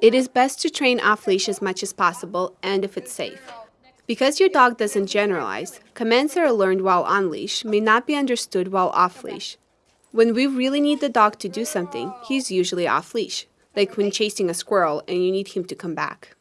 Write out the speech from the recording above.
It is best to train off-leash as much as possible and if it's safe. Because your dog doesn't generalize, commands that are learned while on leash may not be understood while off leash. When we really need the dog to do something, he's usually off leash, like when chasing a squirrel and you need him to come back.